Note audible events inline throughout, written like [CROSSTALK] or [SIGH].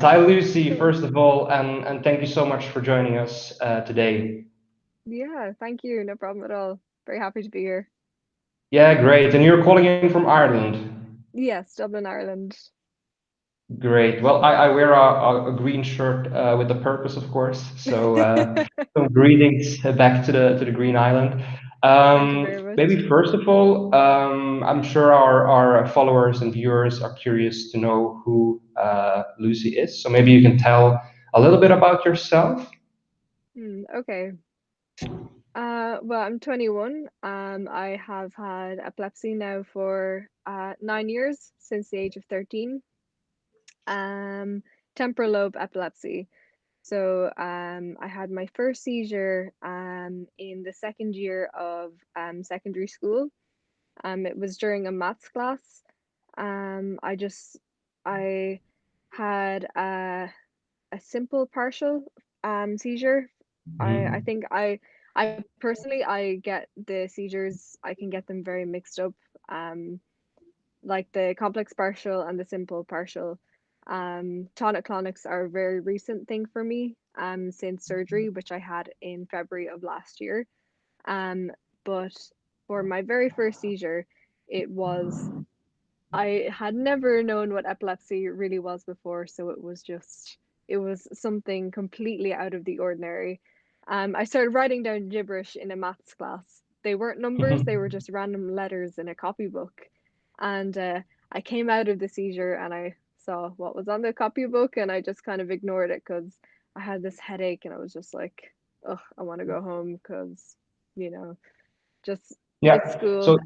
Hi, Lucy, first of all, and, and thank you so much for joining us uh, today. Yeah, thank you. No problem at all. Very happy to be here. Yeah, great. And you're calling in from Ireland? Yes, Dublin, Ireland. Great. Well, I, I wear a, a, green shirt uh, with a purpose, of course. So uh, [LAUGHS] some greetings back to the to the Green Island. Um, maybe first of all, um, I'm sure our, our followers and viewers are curious to know who uh, Lucy is. So maybe you can tell a little bit about yourself. Mm, okay. Uh, well, I'm 21. Um, I have had epilepsy now for uh, nine years since the age of 13. Um, temporal lobe epilepsy. So um, I had my first seizure um, in the second year of um, secondary school. Um, it was during a maths class. Um, I just I had a, a simple partial um, seizure. I, I think I I personally I get the seizures I can get them very mixed up. Um, like the complex partial and the simple partial. Um, tonic-clonics are a very recent thing for me um, since surgery, which I had in February of last year. Um, but for my very first seizure, it was, I had never known what epilepsy really was before. So it was just, it was something completely out of the ordinary. Um, I started writing down gibberish in a maths class. They weren't numbers, they were just random letters in a copybook. And uh, I came out of the seizure and I saw what was on the copybook and I just kind of ignored it because I had this headache and I was just like, oh, I want to go home because, you know, just yeah. school. So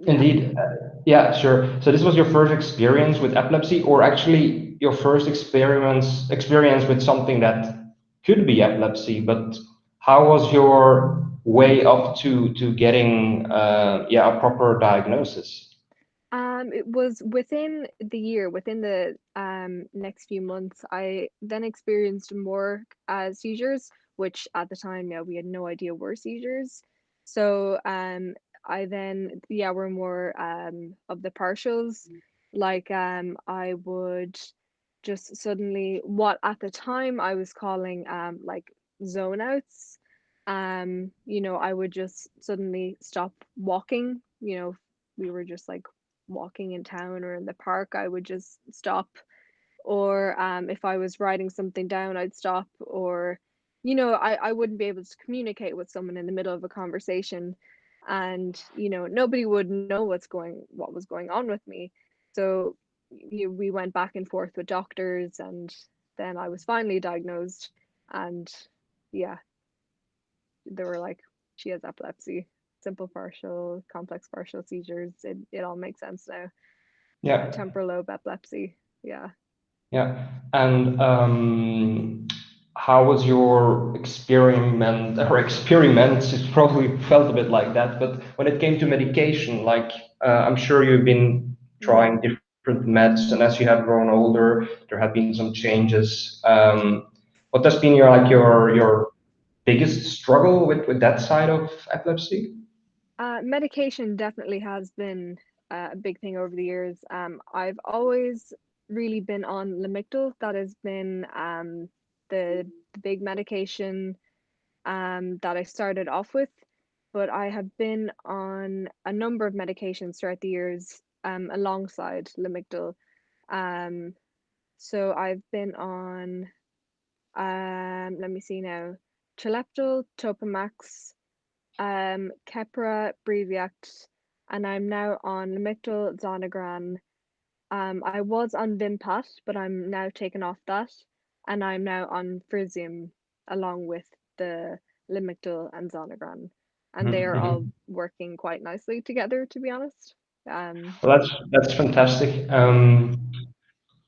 indeed, uh, yeah, sure. So this was your first experience with epilepsy, or actually your first experience experience with something that could be epilepsy. But how was your way up to to getting uh, yeah a proper diagnosis? Um, it was within the year, within the um, next few months, I then experienced more uh, seizures, which at the time, yeah, we had no idea were seizures. So um, I then, yeah, were more um, of the partials. Like um, I would just suddenly, what at the time I was calling um, like zone outs. Um, you know, I would just suddenly stop walking. You know, we were just like walking in town or in the park, I would just stop. Or um, if I was writing something down, I'd stop. Or, you know, I, I wouldn't be able to communicate with someone in the middle of a conversation. And, you know, nobody would know what's going, what was going on with me. So you, we went back and forth with doctors and then I was finally diagnosed. And yeah, they were like, she has epilepsy simple partial, complex partial seizures, it, it all makes sense now. Yeah. Temporal lobe epilepsy. Yeah. Yeah. And um, how was your experiment [LAUGHS] or experiments? It probably felt a bit like that, but when it came to medication, like uh, I'm sure you've been trying different meds, and as you have grown older, there have been some changes. Um, what has been your like your your biggest struggle with with that side of epilepsy? Uh, medication definitely has been uh, a big thing over the years. Um, I've always really been on Lamictal. That has been um, the, the big medication um, that I started off with. But I have been on a number of medications throughout the years um, alongside Lamictal. Um, so I've been on, um, let me see now, Trileptal, Topamax, um, Keppra, Briviact, and I'm now on Lamictal, Zonegran. Um, I was on Vimpat, but I'm now taken off that, and I'm now on Frisium along with the Lamictal and Zonegran, and they are all mm-hmm. working quite nicely together, to be honest. Um, well, that's that's fantastic. Um,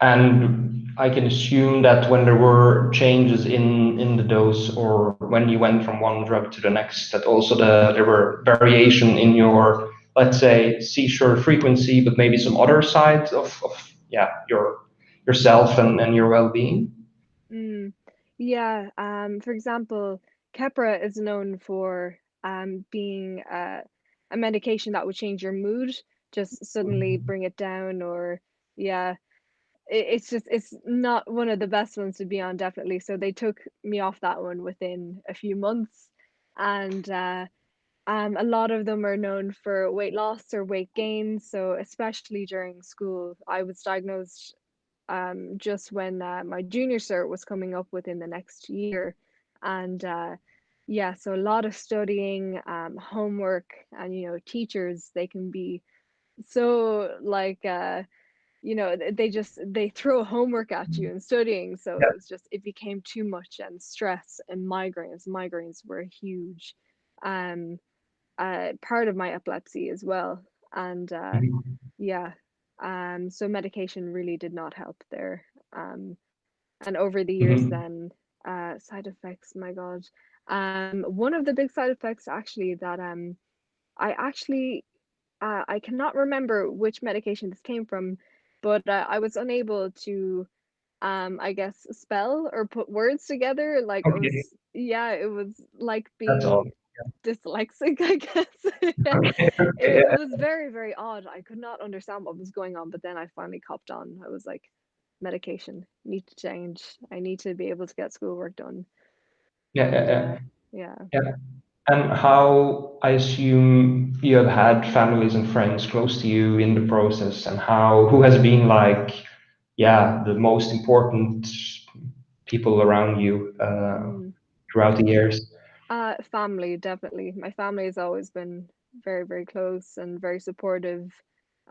and I can assume that when there were changes in in the dose or when you went from one drug to the next, that also the there were variation in your let's say seizure frequency, but maybe some other sides of, of yeah your yourself and, and your well-being. Mm, yeah. Um, for example, Keppra is known for um, being a, a medication that would change your mood, just suddenly bring it down, or yeah it's just it's not one of the best ones to be on definitely so they took me off that one within a few months and uh um, a lot of them are known for weight loss or weight gain. So, especially during school, I was diagnosed um, just when uh, my junior cert was coming up within the next year. And uh, yeah, so a lot of studying, um, homework, and you know, teachers, they can be so like, uh, you know, they just they throw homework at you and studying. So Yeah. it was just it became too much and stress and migraines. Migraines were a huge. Um, uh, part of my epilepsy as well. And uh, Mhm. yeah, um, so medication really did not help there. Um, and over the years, Mhm. then uh, side effects, my God. Um, one of the big side effects actually that um, I actually uh, I cannot remember which medication this came from, but uh, I was unable to um, I guess spell or put words together. Like it was, yeah, it was like being dyslexic, [LAUGHS] I guess. Okay. [LAUGHS] It, it was very, very odd. I could not understand what was going on, but then I finally copped on. I was like, medication, need to change. I need to be able to get schoolwork done. Yeah. Yeah. Yeah. yeah. Yeah. And how I assume you have had families and friends close to you in the process, and how who has been like, yeah, the most important people around you uh, Mm. throughout the years? Uh, family, definitely. My family has always been very, very close and very supportive.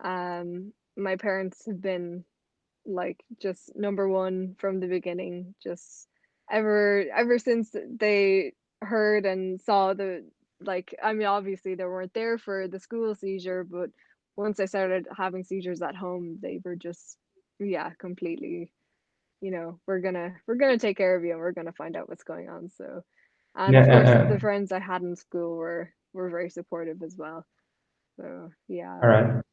Um, my parents have been like just number one from the beginning just ever ever since they heard and saw the like i mean obviously they weren't there for the school seizure but once i started having seizures at home they were just yeah completely you know we're gonna we're gonna take care of you and we're gonna find out what's going on so and Yeah. of course the friends i had in school were were very supportive as well so yeah All right.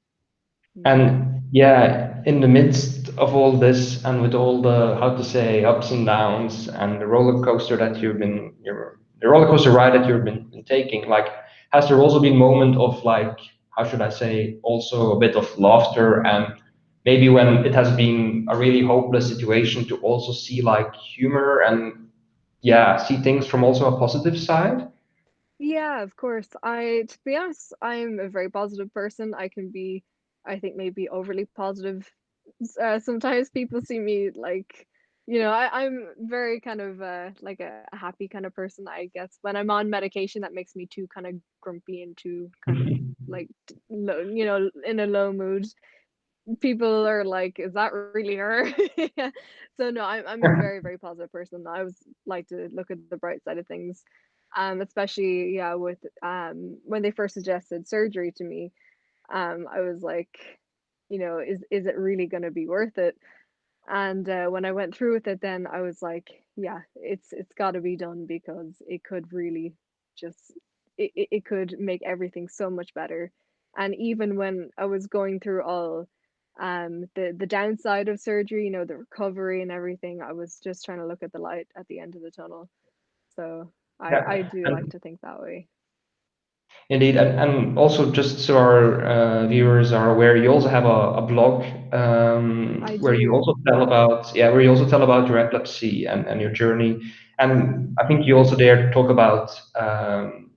mm. And yeah, in the midst of all this and with all the, how to say, ups and downs and the roller coaster that you've been, your, the roller coaster ride that you've been, been taking, like, has there also been moment of like, how should I say, also a bit of laughter and maybe when it has been a really hopeless situation to also see like humor and yeah, see things from also a positive side? Yeah, of course. I, to be honest, I'm a very positive person. I can be, I think, maybe overly positive. Uh, sometimes people see me like, you know, I, I'm very kind of uh, like a, happy kind of person, I guess. When I'm on medication, that makes me too kind of grumpy and too kind of [LAUGHS] like, low, you know, in a low mood. People are like, "Is that really her?" [LAUGHS] Yeah. So no, I'm I'm a [LAUGHS] very, very positive person. I always like to look at the bright side of things. Um, especially yeah, with um when they first suggested surgery to me, um, I was like, you know, is is it really gonna be worth it? And uh, when I went through with it, then I was like, yeah, it's it's got to be done because it could really just it, it could make everything so much better. And even when I was going through all um the the downside of surgery, you know, the recovery and everything, I was just trying to look at the light at the end of the tunnel. So I Yeah. I do like to think that way. Indeed, and, and also just so our uh, viewers are aware, you also have a, a blog um, where you also tell about yeah, where you also tell about your epilepsy and, and your journey. And I think you also there talk about um,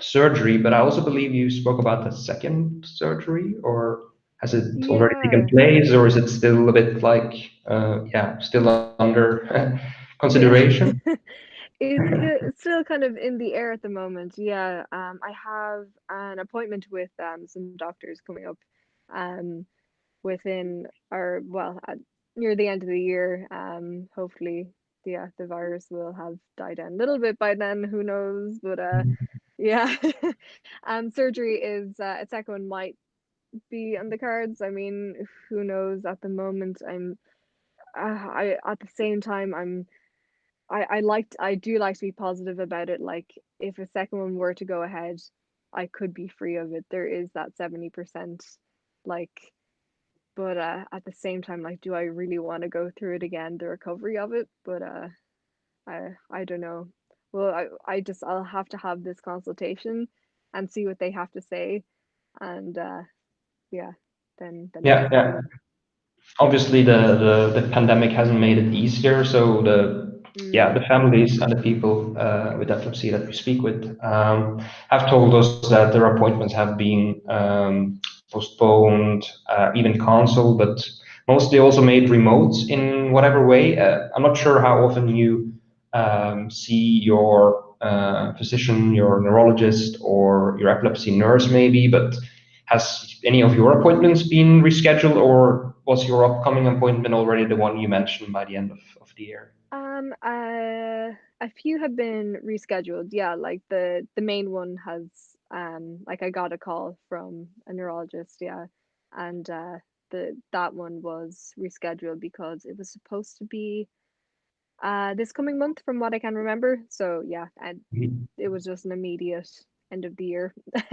surgery, but I also believe you spoke about the second surgery, or has it already taken place, or is it still a bit like uh, yeah, still under [LAUGHS] Yeah. consideration? [LAUGHS] [LAUGHS] It's still kind of in the air at the moment. Yeah. Um, I have an appointment with um some doctors coming up um within or well at, near the end of the year. Um, hopefully, yeah, the virus will have died down a little bit by then. Who knows? But uh, yeah. [LAUGHS] um, surgery is uh, a second one might be on the cards. I mean, who knows? At the moment, I'm uh, I at the same time I'm I I liked I do like to be positive about it, like, if a second one were to go ahead, I could be free of it. There is that 70%, like but, uh, at the same time, like, do I really wanna go through it again, the recovery of it? But, uh, I I don't know. Well, I I just I'll have to have this consultation and see what they have to say, and, uh, yeah, then then Yeah, yeah. obviously the, the, the pandemic hasn't made it easier. So the. Yeah the families and the people uh, with epilepsy that we speak with um, have told us that their appointments have been um, postponed, uh, even cancelled, but mostly also made remote in whatever way. Uh, I'm not sure how often you um, see your uh, physician, your neurologist, or your epilepsy nurse, maybe, but has any of your appointments been rescheduled, or was your upcoming appointment already the one you mentioned by the end of, of the year? Um, uh, a few have been rescheduled. Yeah, like the the main one has um like I got a call from a neurologist, yeah. And uh the that one was rescheduled because it was supposed to be uh this coming month from what I can remember. So yeah, and mm-hmm. it was just an immediate end of the year. [LAUGHS]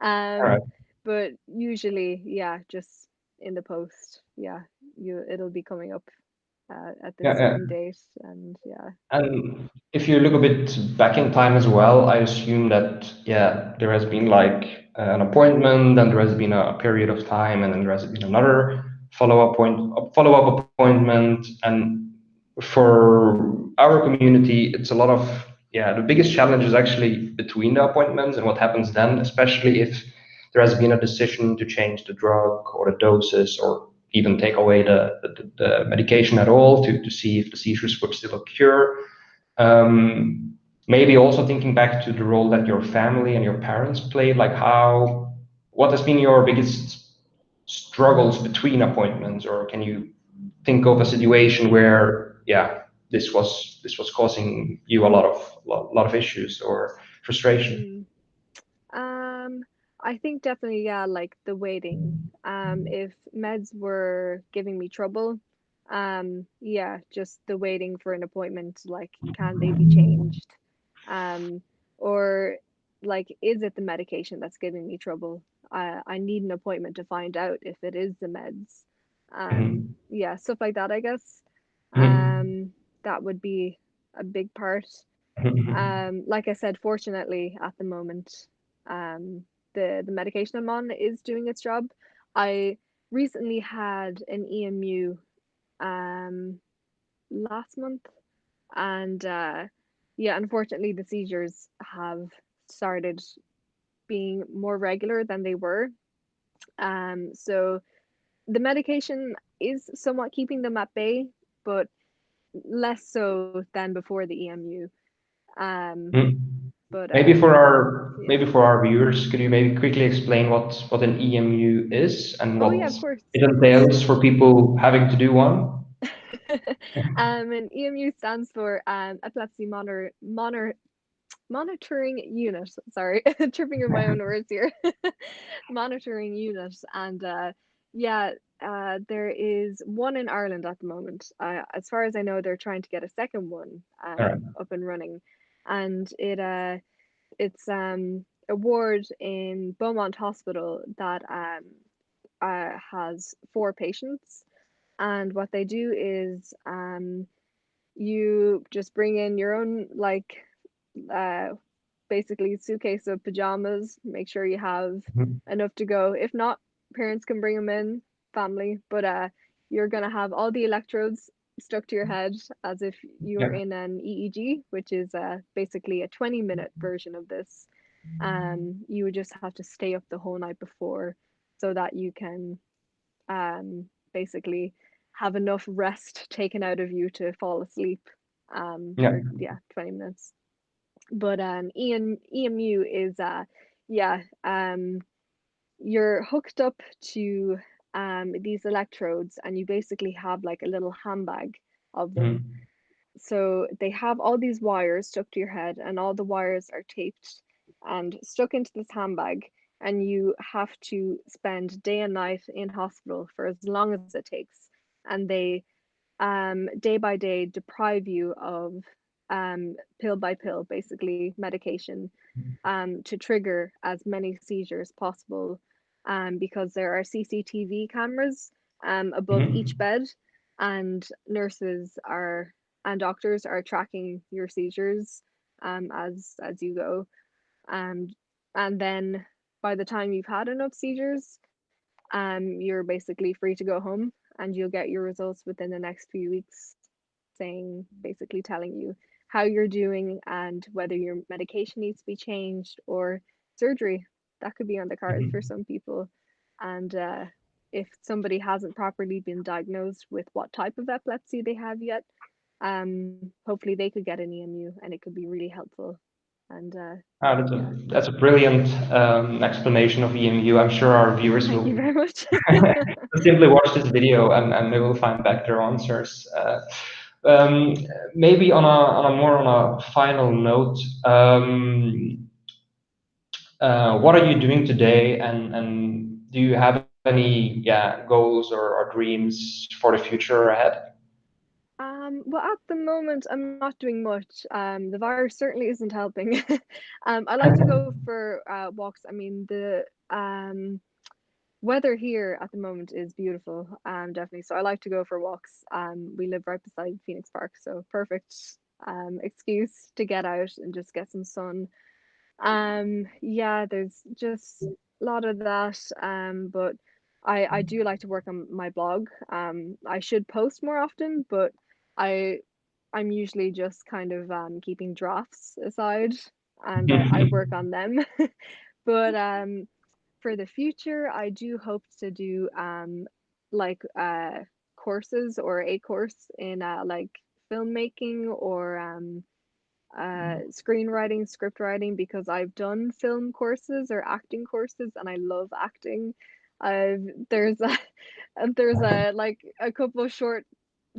um but usually yeah, just in the post, yeah, you it'll be coming up uh, at this yeah, yeah. date and yeah and if you look a bit back in time as well i assume that yeah there has been like an appointment and there has been a period of time and then there has been another follow-up point follow-up appointment and for our community it's a lot of yeah the biggest challenge is actually between the appointments and what happens then especially if there has been a decision to change the drug or the doses or even take away the, the, the, medication at all to, to see if the seizures would still occur. Um, maybe also thinking back to the role that your family and your parents played, like how, what has been your biggest struggles between appointments, or can you think of a situation where, yeah, this was this was causing you a lot of a lot of issues or frustration? Mm. Um, I think definitely, yeah, like the waiting. Um, if meds were giving me trouble, um, yeah, just the waiting for an appointment, like, can they be changed? Um, or like, is it the medication that's giving me trouble? I, I need an appointment to find out if it is the meds. Um, mm-hmm. yeah, stuff like that, I guess. Mm-hmm. Um, that would be a big part. Mm-hmm. Um, like I said, fortunately, at the moment, um, the the medication I'm on is doing its job. I recently had an EMU um last month and uh yeah unfortunately the seizures have started being more regular than they were um so the medication is somewhat keeping them at bay but less so than before the EMU um mm. But maybe um, for our yeah. maybe for our viewers, could you maybe quickly explain what what an EMU is and what oh, yeah, it entails for people having to do one? [LAUGHS] um, an EMU stands for um, epilepsy monitor, monitor monitoring unit. Sorry, [LAUGHS] tripping over my own [LAUGHS] words here. monitoring unit, and uh, yeah, uh, there is one in Ireland at the moment. Uh, as far as I know, they're trying to get a second one um, right. up and running and it uh it's um a ward in Beaumont Hospital that um uh, has four patients. And what they do is um you just bring in your own like uh basically suitcase of pajamas make sure you have mm-hmm. enough to go. If not parents can bring them in family. But uh you're gonna have all the electrodes stuck to your head as if you were yeah. in an EEG, which is uh, basically a 20 minute version of this. Um, you would just have to stay up the whole night before so that you can um, basically have enough rest taken out of you to fall asleep. Um, yeah. For, yeah, 20 minutes. But um, EM, EMU is, uh, yeah, um, you're hooked up to um, these electrodes and you basically have like a little handbag of them. Mm. So they have all these wires stuck to your head and all the wires are taped and stuck into this handbag and you have to spend day and night in hospital for as long as it takes and they um, day by day deprive you of um, pill by pill basically medication mm. um, to trigger as many seizures possible um, because there are CCTV cameras um, above mm. each bed, and nurses are and doctors are tracking your seizures um, as as you go, and and then by the time you've had enough seizures, um, you're basically free to go home. and you'll get your results within the next few weeks, saying basically telling you how you're doing and whether your medication needs to be changed or surgery. That could be on the cards mm-hmm. for some people. And uh, if somebody hasn't properly been diagnosed with what type of epilepsy they have yet, um, hopefully they could get an EMU and it could be really helpful. And uh, oh, that's, a, that's a brilliant um, explanation of EMU. I'm sure our viewers will you very much. [LAUGHS] simply watch this video and, and they will find back their answers. Uh, um, maybe on a, on a more on a final note, um, uh, what are you doing today and, and do you have any yeah, goals or, or dreams for the future ahead? Um, well, at the moment, I'm not doing much. Um, the virus certainly isn't helping. [LAUGHS] um, I like to go for uh, walks. I mean, the um, weather here at the moment is beautiful. Um, definitely. So I like to go for walks. Um, we live right beside Phoenix Park, so perfect excuse to get out and just get some sun. Um, yeah, there's just a lot of that. Um, but I I do like to work on my blog. Um, I should post more often, but I I'm usually just kind of um, keeping drafts aside and uh, I [LAUGHS] work on them. [LAUGHS] but um, for the future, I do hope to do um, like uh, courses or a course in uh, like filmmaking or um, uh, screenwriting, script writing, because I've done film courses or acting courses and I love acting. I've there's a [LAUGHS] there's a like a couple of short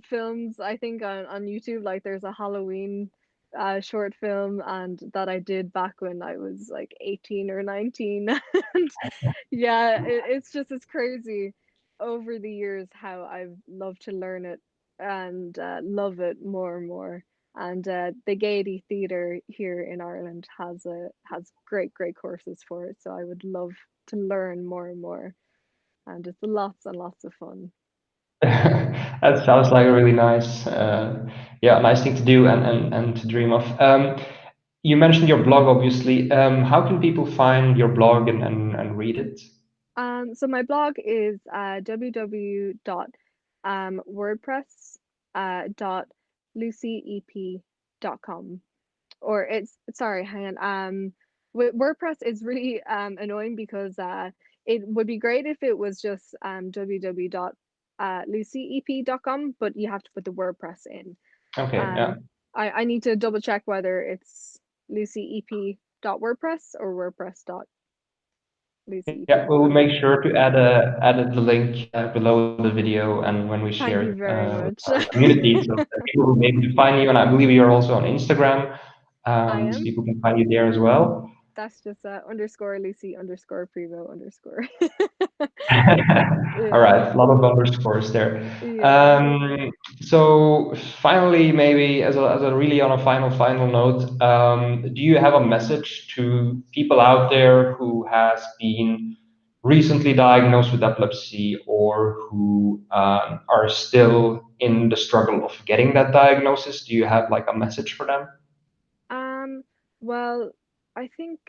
films I think on, on YouTube. Like there's a Halloween uh, short film and that I did back when I was like 18 or 19. [LAUGHS] and [LAUGHS] yeah, it, it's just it's crazy over the years how I've loved to learn it and uh, love it more and more. And uh, the Gaiety Theatre here in Ireland has a has great great courses for it. So I would love to learn more and more, and it's lots and lots of fun. [LAUGHS] that sounds like a really nice, uh, yeah, nice thing to do and, and, and to dream of. Um, you mentioned your blog, obviously. Um, how can people find your blog and, and, and read it? Um, so my blog is uh, www.wordpress.lucyep.com. Uh, or it's, sorry, hang on. Um, WordPress is really um, annoying because uh, it would be great if it was just um, www uh, but you have to put the WordPress in. Okay, um, yeah. I, I need to double check whether it's lucyep.wordpress or wordpress. Lucy. Yeah, we'll make sure to add a add the link uh, below the video and when we share Thank very uh, much. community, so [LAUGHS] people will be able to find you. And I believe you're also on Instagram, um, so people can find you there as well that's just uh, underscore Lucy underscore Prevo underscore. [LAUGHS] [LAUGHS] All right, a lot of underscores there. Yeah. Um, so finally, maybe as a, as a really on a final final note, um, do you have a message to people out there who has been recently diagnosed with epilepsy or who um, are still in the struggle of getting that diagnosis? Do you have like a message for them? Um, well, I think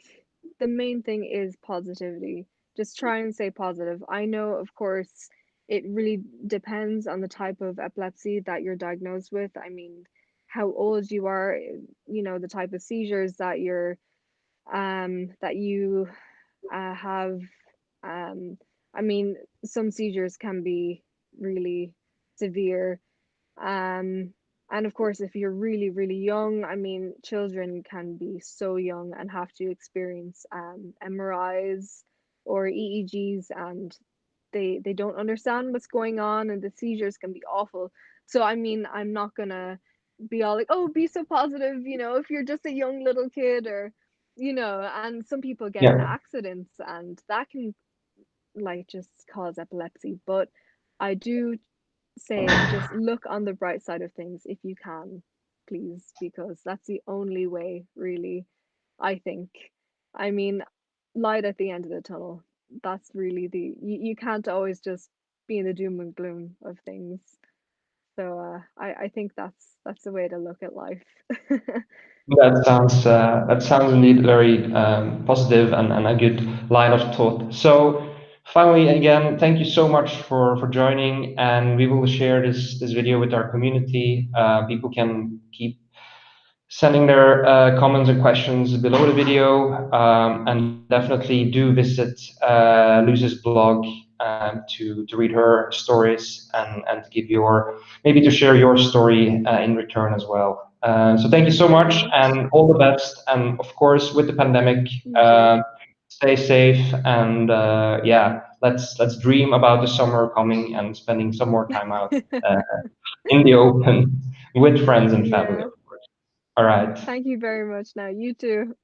the main thing is positivity. Just try and stay positive. I know, of course, it really depends on the type of epilepsy that you're diagnosed with. I mean, how old you are, you know, the type of seizures that you're um that you uh, have um I mean, some seizures can be really severe. Um and of course, if you're really, really young, I mean, children can be so young and have to experience um, MRIs or EEGs, and they they don't understand what's going on, and the seizures can be awful. So I mean, I'm not gonna be all like, oh, be so positive, you know, if you're just a young little kid, or you know, and some people get yeah. in accidents, and that can like just cause epilepsy. But I do say [LAUGHS] just look on the bright side of things if you can, please, because that's the only way, really, I think. I mean, light at the end of the tunnel. That's really the you, you can't always just be in the doom and gloom of things. So uh, I, I think that's that's the way to look at life. [LAUGHS] that sounds uh, that sounds indeed very um, positive and, and a good line of thought. So finally, again, thank you so much for, for joining, and we will share this, this video with our community. Uh, people can keep sending their uh, comments and questions below the video, um, and definitely do visit uh, Lucy's blog um, to, to read her stories and, and to give your, maybe to share your story uh, in return as well. Uh, so thank you so much and all the best. And of course, with the pandemic, uh, stay safe and uh, yeah, let's let's dream about the summer coming and spending some more time out [LAUGHS] uh, in the open with friends and family. Yeah. Of course. All right. Thank you very much. Now you too.